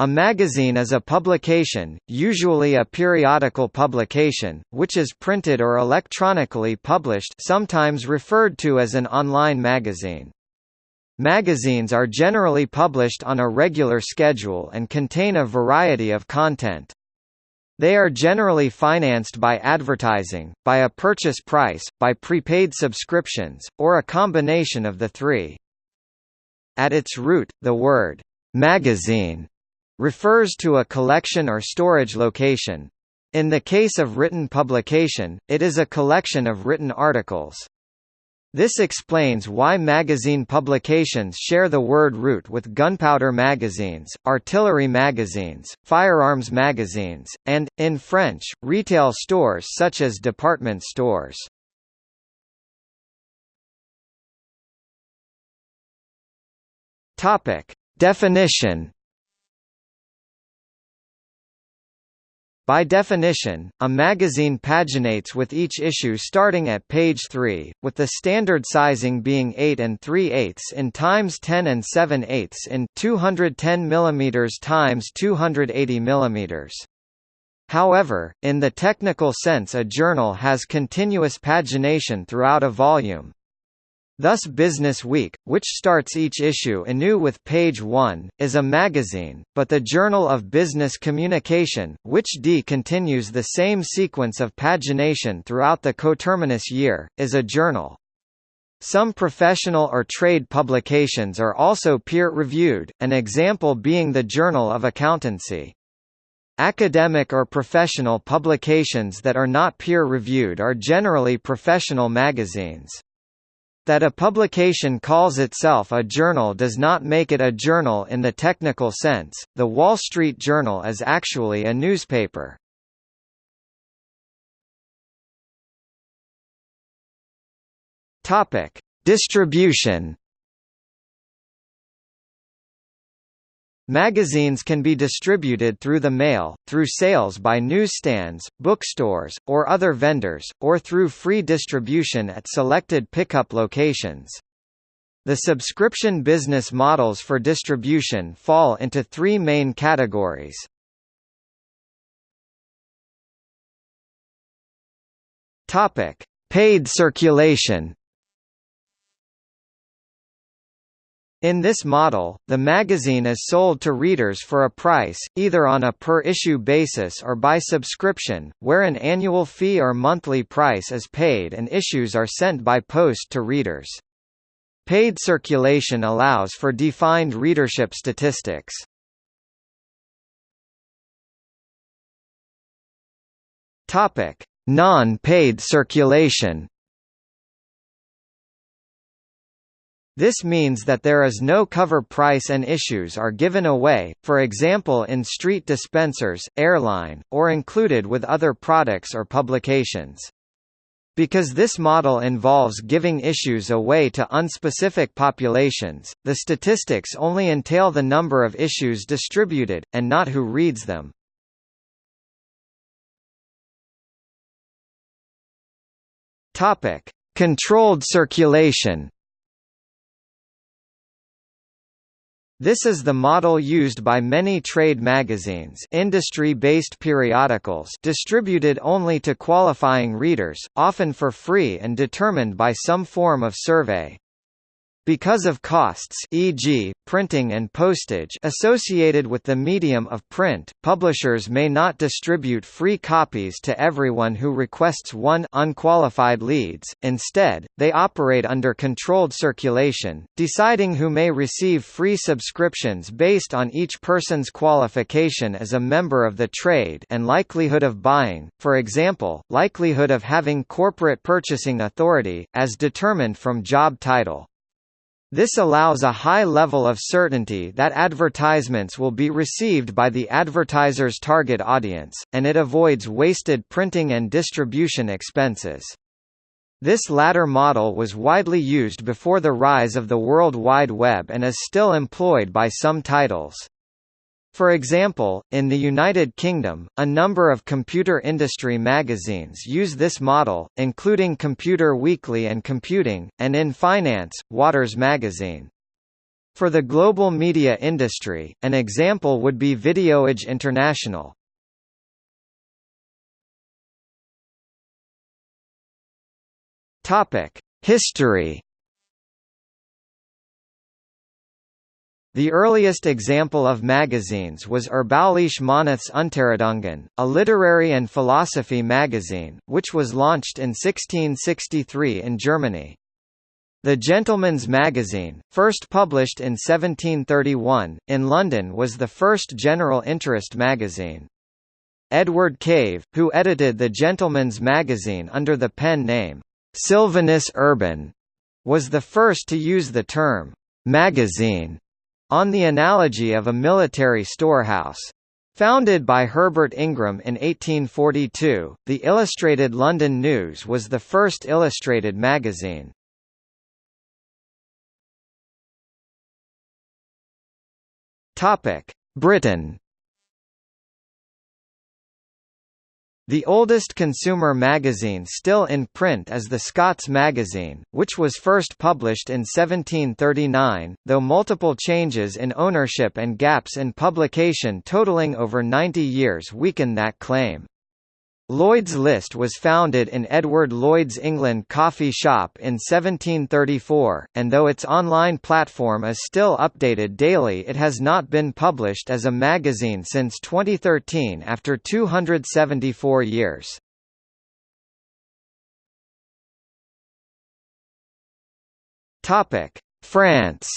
A magazine is a publication, usually a periodical publication, which is printed or electronically published sometimes referred to as an online magazine. Magazines are generally published on a regular schedule and contain a variety of content. They are generally financed by advertising, by a purchase price, by prepaid subscriptions, or a combination of the three. At its root, the word, magazine refers to a collection or storage location. In the case of written publication, it is a collection of written articles. This explains why magazine publications share the word root with gunpowder magazines, artillery magazines, firearms magazines, and, in French, retail stores such as department stores. Definition By definition, a magazine paginates with each issue starting at page 3, with the standard sizing being 8 and 3 eighths in times 10 and 7 eighths in 210 mm times 280 mm. However, in the technical sense a journal has continuous pagination throughout a volume, Thus Business Week, which starts each issue anew with page 1, is a magazine, but the Journal of Business Communication, which D continues the same sequence of pagination throughout the coterminous year, is a journal. Some professional or trade publications are also peer-reviewed, an example being the Journal of Accountancy. Academic or professional publications that are not peer-reviewed are generally professional magazines. That a publication calls itself a journal does not make it a journal in the technical sense. The Wall Street Journal is actually a newspaper. Topic: Distribution Magazines can be distributed through the mail, through sales by newsstands, bookstores, or other vendors, or through free distribution at selected pickup locations. The subscription business models for distribution fall into three main categories. Paid circulation In this model, the magazine is sold to readers for a price, either on a per-issue basis or by subscription, where an annual fee or monthly price is paid and issues are sent by post to readers. Paid circulation allows for defined readership statistics. Non-paid circulation This means that there is no cover price and issues are given away, for example in street dispensers, airline, or included with other products or publications. Because this model involves giving issues away to unspecific populations, the statistics only entail the number of issues distributed, and not who reads them. Controlled circulation This is the model used by many trade magazines industry-based periodicals distributed only to qualifying readers, often for free and determined by some form of survey. Because of costs e.g., printing and postage associated with the medium of print, publishers may not distribute free copies to everyone who requests one unqualified leads, instead, they operate under controlled circulation, deciding who may receive free subscriptions based on each person's qualification as a member of the trade and likelihood of buying, for example, likelihood of having corporate purchasing authority, as determined from job title. This allows a high level of certainty that advertisements will be received by the advertiser's target audience, and it avoids wasted printing and distribution expenses. This latter model was widely used before the rise of the World Wide Web and is still employed by some titles. For example, in the United Kingdom, a number of computer industry magazines use this model, including Computer Weekly and Computing, and in finance, Waters magazine. For the global media industry, an example would be Videoage International. History The earliest example of magazines was Erbauliche Monats Unterredungen, a literary and philosophy magazine, which was launched in 1663 in Germany. The Gentleman's Magazine, first published in 1731, in London was the first general interest magazine. Edward Cave, who edited the Gentleman's Magazine under the pen name, Sylvanus Urban, was the first to use the term, magazine on the analogy of a military storehouse. Founded by Herbert Ingram in 1842, the Illustrated London News was the first illustrated magazine. Britain The oldest consumer magazine still in print is the Scots Magazine, which was first published in 1739, though multiple changes in ownership and gaps in publication totaling over 90 years weaken that claim. Lloyd's List was founded in Edward Lloyd's England coffee shop in 1734, and though its online platform is still updated daily it has not been published as a magazine since 2013 after 274 years. France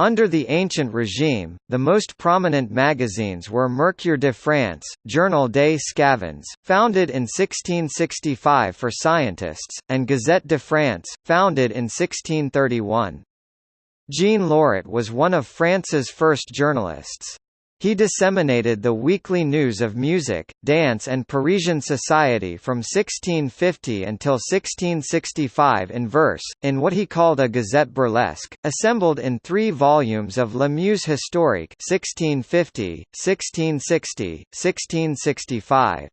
Under the ancient regime, the most prominent magazines were Mercure de France, Journal des Sçavans, founded in 1665 for scientists, and Gazette de France, founded in 1631. Jean Loret was one of France's first journalists. He disseminated the weekly news of music, dance and Parisian society from 1650 until 1665 in verse, in what he called a Gazette burlesque, assembled in three volumes of La Muse historique 1650, 1660, 1665.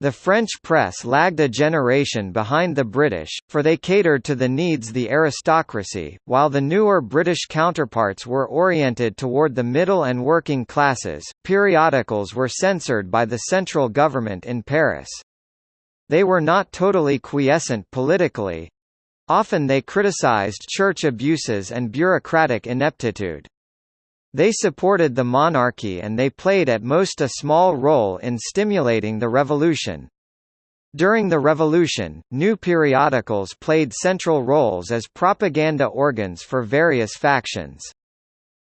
The French press lagged a generation behind the British, for they catered to the needs the aristocracy, while the newer British counterparts were oriented toward the middle and working classes. Periodicals were censored by the central government in Paris. They were not totally quiescent politically. Often they criticized church abuses and bureaucratic ineptitude. They supported the monarchy and they played at most a small role in stimulating the revolution. During the revolution, new periodicals played central roles as propaganda organs for various factions.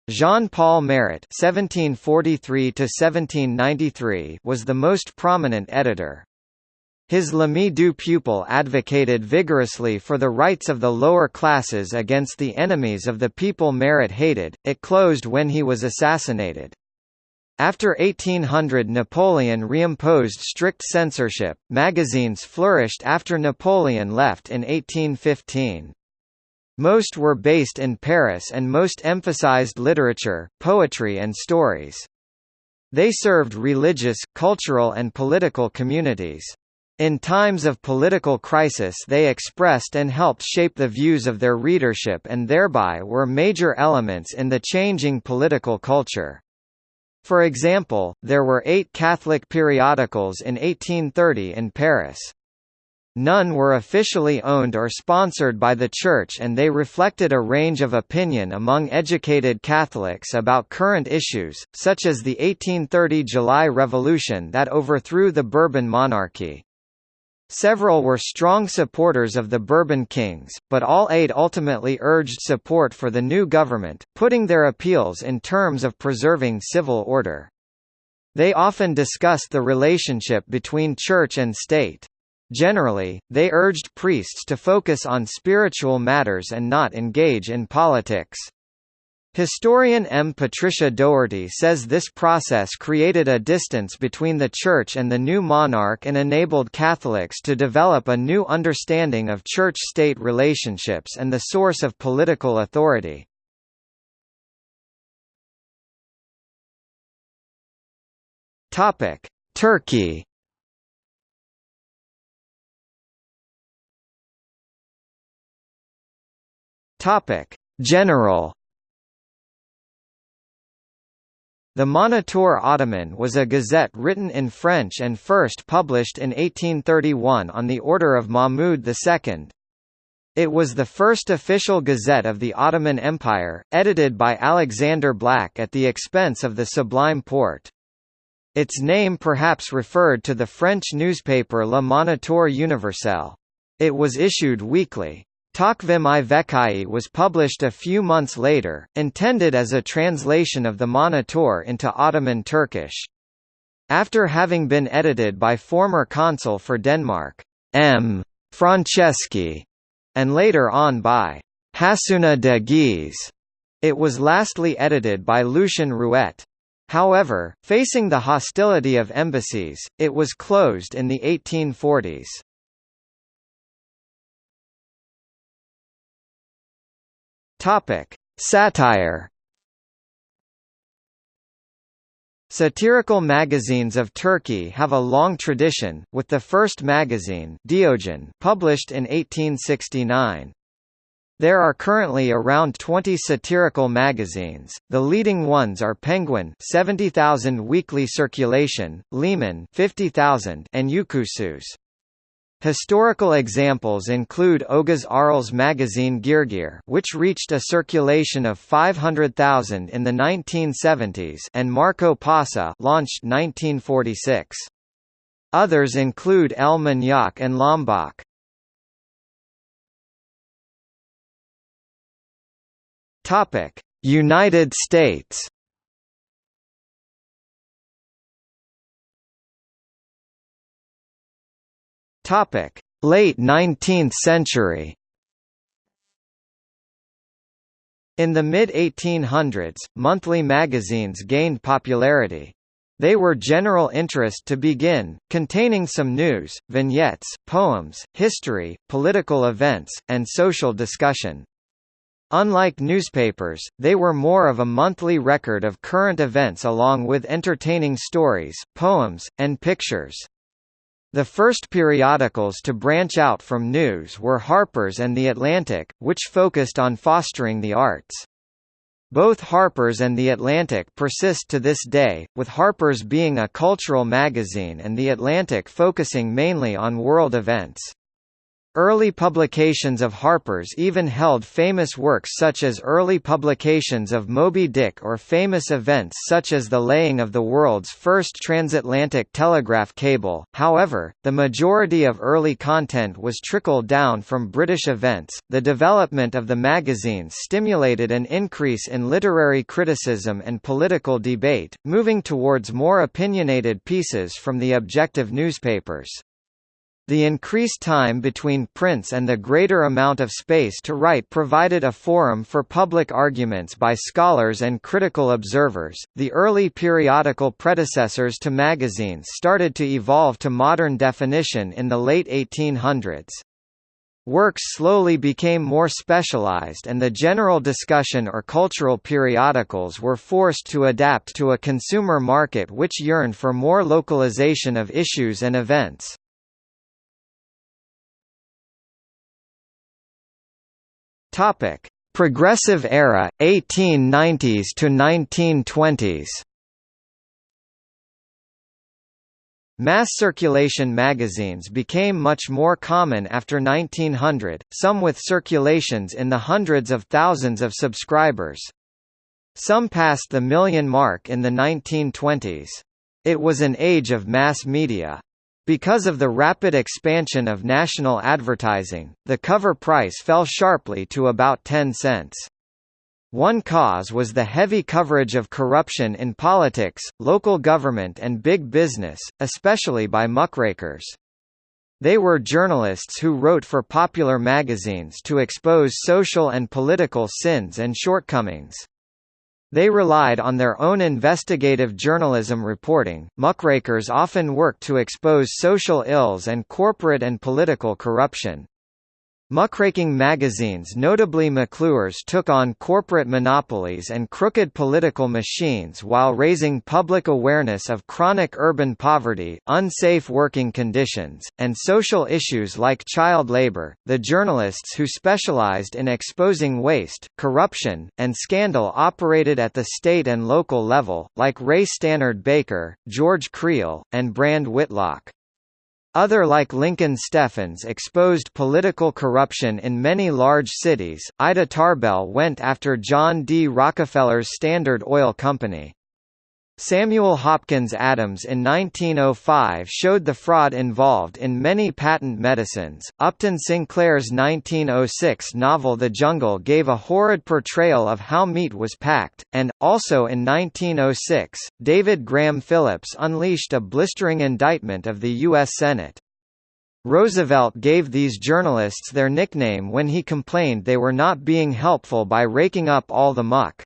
Jean-Paul Marat (1743–1793) was the most prominent editor. His L'Ami du peuple advocated vigorously for the rights of the lower classes against the enemies of the people Marat hated. It closed when he was assassinated. After 1800 Napoleon reimposed strict censorship, magazines flourished after Napoleon left in 1815. Most were based in Paris and most emphasized literature, poetry and stories. They served religious, cultural and political communities. In times of political crisis they expressed and helped shape the views of their readership and thereby were major elements in the changing political culture. For example, there were eight Catholic periodicals in 1830 in Paris. None were officially owned or sponsored by the Church and they reflected a range of opinion among educated Catholics about current issues, such as the 1830 July Revolution that overthrew the Bourbon monarchy. Several were strong supporters of the Bourbon kings, but all eight ultimately urged support for the new government, putting their appeals in terms of preserving civil order. They often discussed the relationship between church and state. Generally, they urged priests to focus on spiritual matters and not engage in politics. Historian M. Patricia Dougherty says this process created a distance between the Church and the new monarch and enabled Catholics to develop a new understanding of church-state relationships and the source of political authority. Turkey General The Moniteur Ottoman was a gazette written in French and first published in 1831 on the order of Mahmud II. It was the first official gazette of the Ottoman Empire, edited by Alexandre Blacque at the expense of the Sublime Porte. Its name perhaps referred to the French newspaper Le Moniteur Universel. It was issued weekly. Takvim i Vekai was published a few months later, intended as a translation of the Moniteur into Ottoman Turkish. After having been edited by former consul for Denmark, M. Franceschi, and later on by Hassuna de Ghiez, it was lastly edited by Lucien Rouet. However, facing the hostility of embassies, it was closed in the 1840s. Topic: Satire. Satirical magazines of Turkey have a long tradition, with the first magazine Diogen published in 1869. There are currently around 20 satirical magazines. The leading ones are Penguen 70,000 weekly circulation, Leman 50,000 and Uykusuz. Historical examples include Oghuz Aral's magazine Girgir which reached a circulation of 500,000 in the 1970s and Markopaşa launched 1946. Others include El Manyak and Lombok. United States Topic: Late 19th century. In the mid-1800s, monthly magazines gained popularity. They were general interest to begin, containing some news, vignettes, poems, history, political events, and social discussion. Unlike newspapers, they were more of a monthly record of current events along with entertaining stories, poems, and pictures. The first periodicals to branch out from news were Harper's and The Atlantic, which focused on fostering the arts. Both Harper's and The Atlantic persist to this day, with Harper's being a cultural magazine and The Atlantic focusing mainly on world events. Early publications of Harper's even held famous works such as early publications of Moby Dick or famous events such as the laying of the world's first transatlantic telegraph cable. However, the majority of early content was trickled down from British events. The development of the magazine stimulated an increase in literary criticism and political debate, moving towards more opinionated pieces from the objective newspapers. The increased time between prints and the greater amount of space to write provided a forum for public arguments by scholars and critical observers. The early periodical predecessors to magazines started to evolve to modern definition in the late 1800s. Works slowly became more specialized and the general discussion or cultural periodicals were forced to adapt to a consumer market which yearned for more localization of issues and events. Topic: Progressive era 1890s to 1920s. Mass circulation magazines became much more common after 1900, some with circulations in the hundreds of thousands of subscribers. Some passed the million mark in the 1920s. It was an age of mass media. Because of the rapid expansion of national advertising, the cover price fell sharply to about 10 cents. One cause was the heavy coverage of corruption in politics, local government and big business, especially by muckrakers. They were journalists who wrote for popular magazines to expose social and political sins and shortcomings. They relied on their own investigative journalism reporting. Muckrakers often worked to expose social ills and corporate and political corruption. Muckraking magazines notably McClure's took on corporate monopolies and crooked political machines while raising public awareness of chronic urban poverty, unsafe working conditions, and social issues like child labor. The journalists who specialized in exposing waste, corruption, and scandal operated at the state and local level, like Ray Stannard Baker, George Creel, and Brand Whitlock. Other like Lincoln Steffens exposed political corruption in many large cities. Ida Tarbell went after John D. Rockefeller's Standard Oil Company. Samuel Hopkins Adams in 1905 showed the fraud involved in many patent medicines. Upton Sinclair's 1906 novel The Jungle gave a horrid portrayal of how meat was packed, and, also in 1906, David Graham Phillips unleashed a blistering indictment of the U.S. Senate. Roosevelt gave these journalists their nickname when he complained they were not being helpful by raking up all the muck.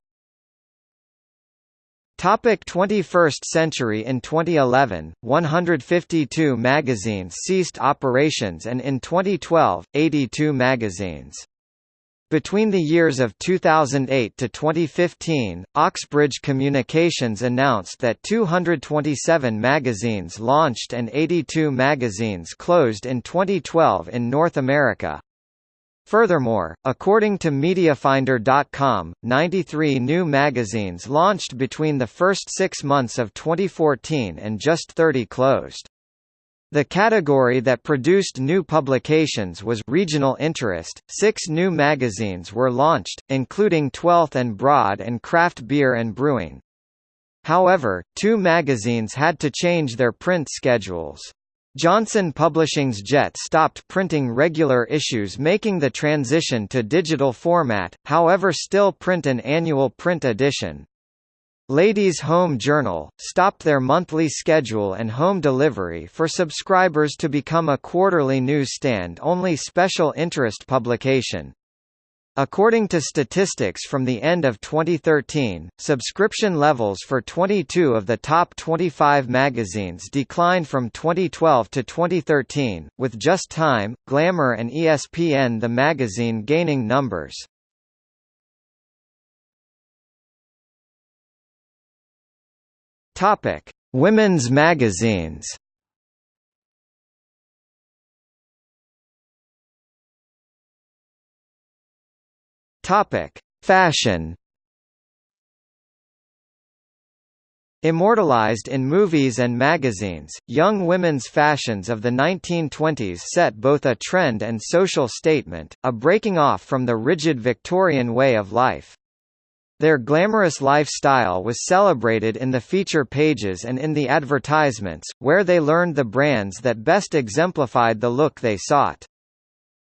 Topic 21st century In 2011, 152 magazines ceased operations and in 2012, 82 magazines. Between the years of 2008 to 2015, Oxbridge Communications announced that 227 magazines launched and 82 magazines closed in 2012 in North America. Furthermore, according to MediaFinder.com, 93 new magazines launched between the first six months of 2014 and just 30 closed. The category that produced new publications was regional interest. Six new magazines were launched, including Twelfth and Broad and Craft Beer and Brewing. However, two magazines had to change their print schedules. Johnson Publishing's Jet stopped printing regular issues making the transition to digital format, however still print an annual print edition. Ladies Home Journal, stopped their monthly schedule and home delivery for subscribers to become a quarterly newsstand-only special interest publication. According to statistics from the end of 2013, subscription levels for 22 of the top 25 magazines declined from 2012 to 2013, with Just Time, Glamour and ESPN the magazine gaining numbers. Women's magazines. Topic: Fashion. Immortalized in movies and magazines, young women's fashions of the 1920s set both a trend and social statement, a breaking off from the rigid Victorian way of life. Their glamorous lifestyle was celebrated in the feature pages and in the advertisements, where they learned the brands that best exemplified the look they sought.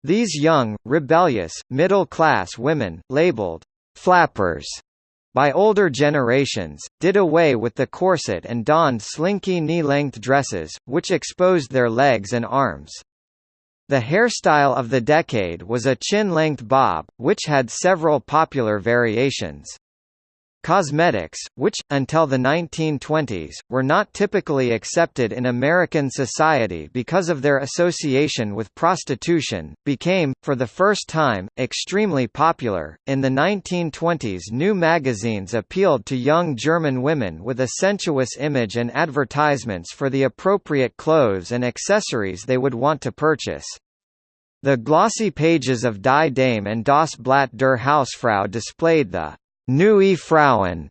These young, rebellious, middle-class women, labeled «flappers» by older generations, did away with the corset and donned slinky knee-length dresses, which exposed their legs and arms. The hairstyle of the decade was a chin-length bob, which had several popular variations. Cosmetics, which, until the 1920s, were not typically accepted in American society because of their association with prostitution, became, for the first time, extremely popular. In the 1920s, new magazines appealed to young German women with a sensuous image and advertisements for the appropriate clothes and accessories they would want to purchase. The glossy pages of Die Dame and Das Blatt der Hausfrau displayed the Neue Frauen,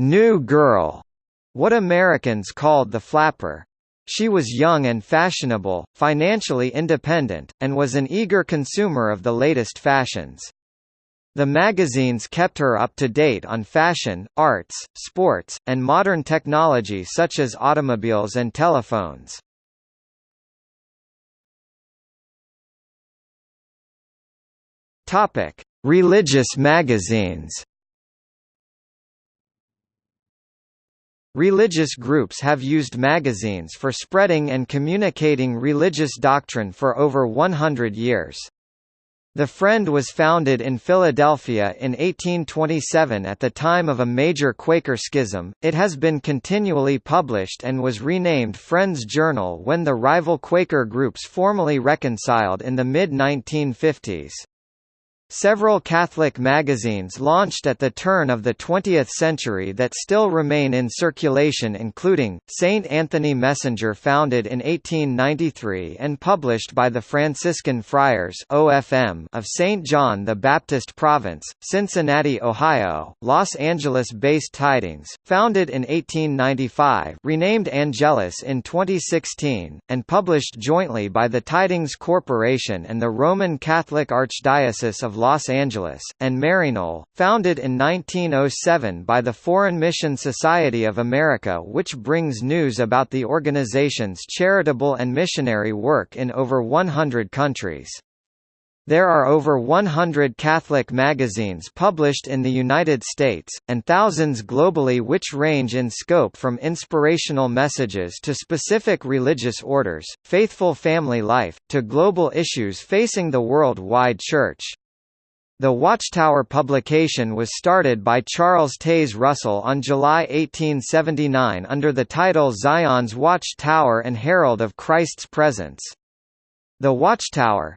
new girl, what Americans called the flapper. She was young and fashionable, financially independent, and was an eager consumer of the latest fashions. The magazines kept her up to date on fashion, arts, sports, and modern technology such as automobiles and telephones. Religious magazines. Religious groups have used magazines for spreading and communicating religious doctrine for over 100 years. The Friend was founded in Philadelphia in 1827 at the time of a major Quaker schism. It has been continually published and was renamed Friend's Journal when the rival Quaker groups formally reconciled in the mid 1950s. Several Catholic magazines launched at the turn of the 20th century that still remain in circulation including, St. Anthony Messenger founded in 1893 and published by the Franciscan Friars OFM of St. John the Baptist Province, Cincinnati, Ohio, Los Angeles-based Tidings, founded in 1895 renamed Angelus in 2016, and published jointly by the Tidings Corporation and the Roman Catholic Archdiocese of Los Angeles, and Maryknoll, founded in 1907 by the Foreign Mission Society of America which brings news about the organization's charitable and missionary work in over 100 countries. There are over 100 Catholic magazines published in the United States, and thousands globally which range in scope from inspirational messages to specific religious orders, faithful family life, to global issues facing the worldwide Church. The Watchtower publication was started by Charles Taze Russell on July 1879 under the title Zion's Watch Tower and Herald of Christ's Presence. The Watchtower,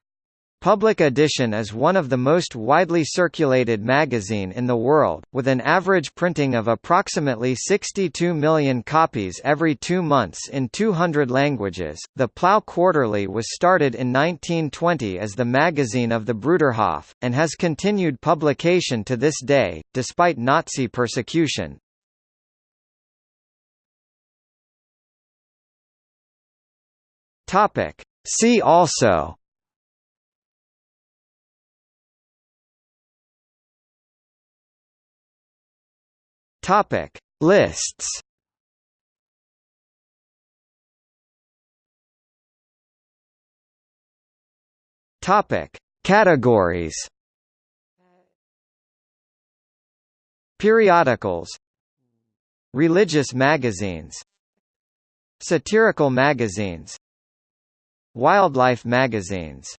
Public Edition is one of the most widely circulated magazine in the world, with an average printing of approximately 62 million copies every two months in 200 languages. The Plough Quarterly was started in 1920 as the magazine of the Bruderhof, and has continued publication to this day, despite Nazi persecution. See also Topic. Lists. Topic. Categories. Periodicals. Religious magazines. Satirical magazines. Wildlife magazines